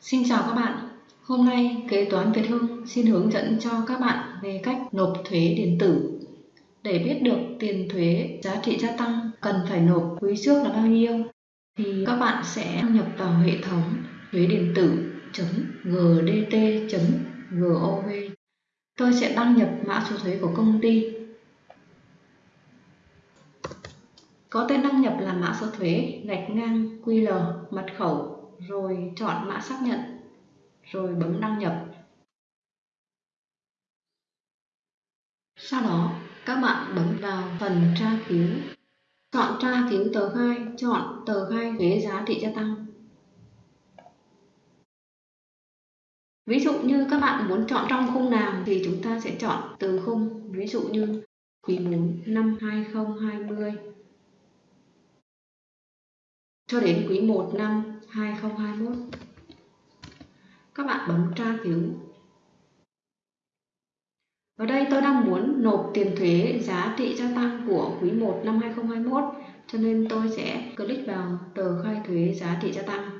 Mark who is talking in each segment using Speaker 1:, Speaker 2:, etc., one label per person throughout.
Speaker 1: Xin chào các bạn. Hôm nay, Kế toán Việt Hưng xin hướng dẫn cho các bạn về cách nộp thuế điện tử. Để biết được tiền thuế giá trị gia tăng cần phải nộp quý trước là bao nhiêu, thì các bạn sẽ nhập vào hệ thống thuế điện tử gdt.gov. Tôi sẽ đăng nhập mã số thuế của công ty. Có tên đăng nhập là mã số thuế gạch ngang QR mật khẩu rồi chọn mã xác nhận, rồi bấm đăng nhập. Sau đó, các bạn bấm vào phần tra cứu. Chọn tra cứu tờ khai, chọn tờ khai thuế giá trị gia tăng. Ví dụ như các bạn muốn chọn trong khung nào thì chúng ta sẽ chọn từ khung, ví dụ như quý 4 năm 2020 cho đến quý 1 năm 2021. Các bạn bấm tra cứu. Ở đây tôi đang muốn nộp tiền thuế giá trị gia tăng của quý 1 năm 2021 cho nên tôi sẽ click vào tờ khai thuế giá trị gia tăng.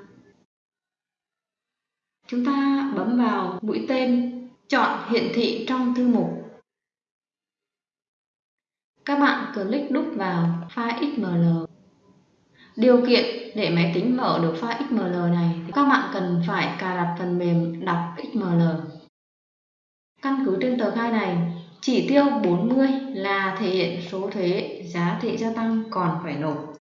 Speaker 1: Chúng ta bấm vào mũi tên chọn hiển thị trong thư mục. Các bạn click đúc vào file XML Điều kiện để máy tính mở được file XML này thì các bạn cần phải cài đặt phần mềm đọc XML. Căn cứ trên tờ khai này, chỉ tiêu 40 là thể hiện số thuế giá trị gia tăng còn phải nộp.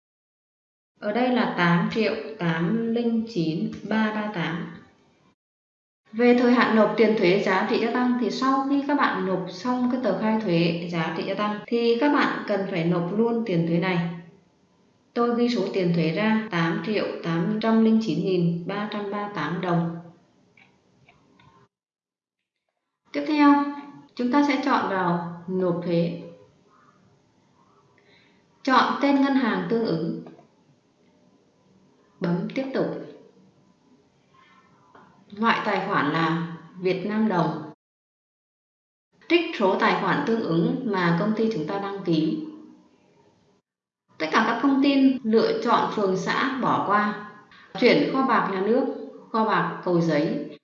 Speaker 1: Ở đây là 8 triệu 809338. Về thời hạn nộp tiền thuế giá trị gia tăng thì sau khi các bạn nộp xong cái tờ khai thuế giá trị gia tăng thì các bạn cần phải nộp luôn tiền thuế này Tôi ghi số tiền thuế ra 8 triệu 809.338 đồng. Tiếp theo, chúng ta sẽ chọn vào nộp thuế. Chọn tên ngân hàng tương ứng. Bấm tiếp tục. Loại tài khoản là Việt Nam đồng. Trích số tài khoản tương ứng mà công ty chúng ta đăng ký Tất cả các thông tin lựa chọn phường xã bỏ qua. Chuyển kho bạc nhà nước, kho bạc cầu giấy.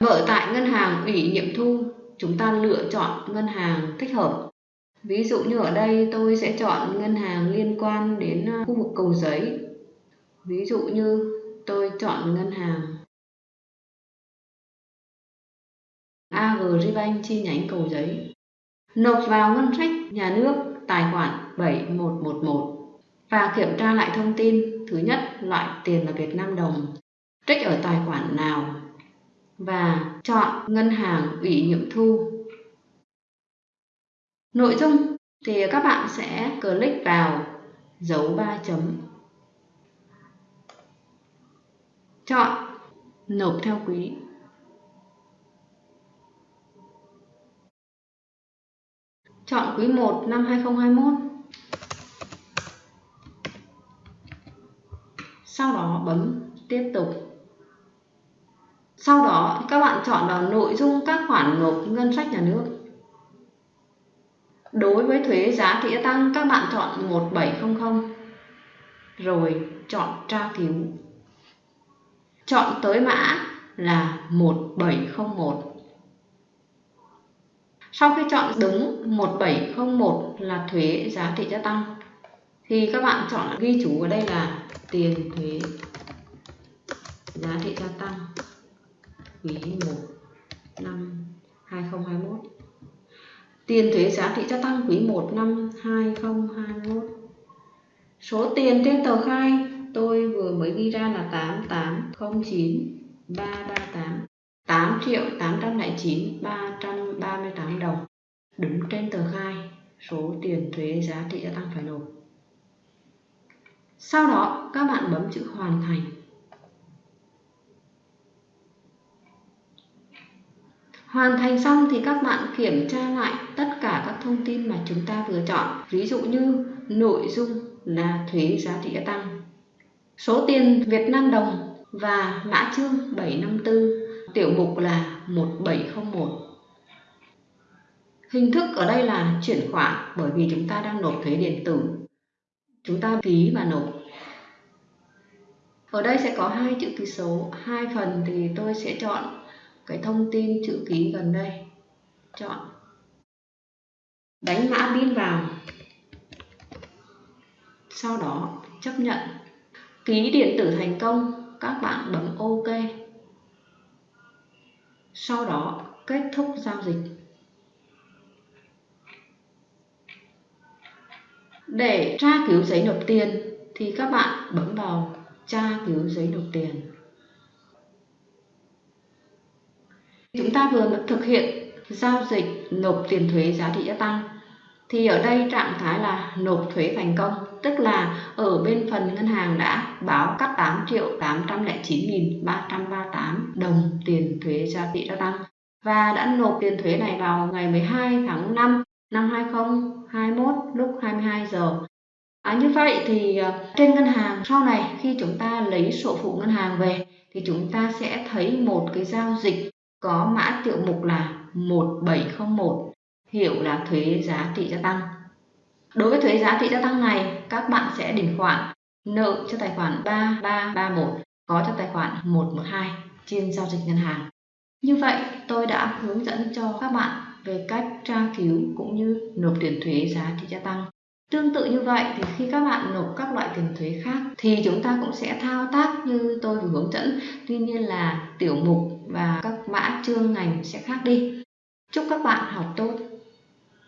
Speaker 1: Mở tại ngân hàng ủy nhiệm thu, chúng ta lựa chọn ngân hàng thích hợp. Ví dụ như ở đây tôi sẽ chọn ngân hàng liên quan đến ờ, khu vực cầu giấy. Ví dụ như tôi chọn ngân hàng Agribank chi nhánh cầu giấy. Nộp vào ngân sách nhà nước tài khoản 7111 và kiểm tra lại thông tin. Thứ nhất, loại tiền là Việt Nam đồng, trích ở tài khoản nào và chọn ngân hàng ủy nhiệm thu. Nội dung thì các bạn sẽ click vào dấu 3 chấm. Chọn nộp theo quý. Chọn quý 1 năm 2021. Sau đó bấm tiếp tục. Sau đó các bạn chọn vào nội dung các khoản nộp ngân sách nhà nước. Đối với thuế giá trị gia tăng, các bạn chọn 1700 rồi chọn tra cứu. Chọn tới mã là 1701. Sau khi chọn đúng 1701 là thuế giá trị gia tăng, thì các bạn chọn ghi chú ở đây là tiền thuế giá trị gia tăng quý 1 năm 2021 tiền thuế giá trị gia tăng quý 1 năm 2021 số tiền trên tờ khai tôi vừa mới ghi ra là 8809 338 8 triệu 809 338 đồng đứng trên tờ khai số tiền thuế giá trị gia tăng phải nộp. Sau đó các bạn bấm chữ hoàn thành. Hoàn thành xong thì các bạn kiểm tra lại tất cả các thông tin mà chúng ta vừa chọn. Ví dụ như nội dung là thuế giá trị gia tăng, số tiền Việt Nam đồng và mã chương 754 tiểu mục là 1701. Hình thức ở đây là chuyển khoản bởi vì chúng ta đang nộp thuế điện tử. Chúng ta ký và nộp. Ở đây sẽ có hai chữ ký số, hai phần thì tôi sẽ chọn cái thông tin chữ ký gần đây. Chọn. Đánh mã pin vào. Sau đó chấp nhận. Ký điện tử thành công, các bạn bấm OK. Sau đó, kết thúc giao dịch. Để tra cứu giấy nộp tiền thì các bạn bấm vào tra cứu giấy nộp tiền. Chúng ta vừa mới thực hiện giao dịch nộp tiền thuế giá trị gia tăng thì ở đây trạng thái là nộp thuế thành công tức là ở bên phần ngân hàng đã báo cắt 8 triệu 809.338 đồng tiền thuế giá trị gia tăng và đã nộp tiền thuế này vào ngày 12 tháng 5 năm 2021 lúc 22 giờ. À, như vậy thì ờ, trên ngân hàng sau này khi chúng ta lấy sổ phụ ngân hàng về thì chúng ta sẽ thấy một cái giao dịch có mã tiểu mục là 1701 hiểu là thuế giá trị gia tăng. Đối với thuế giá trị gia tăng này, các bạn sẽ điền khoản nợ cho tài khoản 3331 có cho tài khoản 112 trên giao dịch ngân hàng. Như vậy, tôi đã hướng dẫn cho các bạn về cách tra cứu cũng như nộp tiền thuế giá trị gia tăng. Tương tự như vậy thì khi các bạn nộp các loại tiền thuế khác thì chúng ta cũng sẽ thao tác như tôi vừa hướng dẫn. Tuy nhiên là tiểu mục và các mã chương ngành sẽ khác đi. Chúc các bạn học tốt!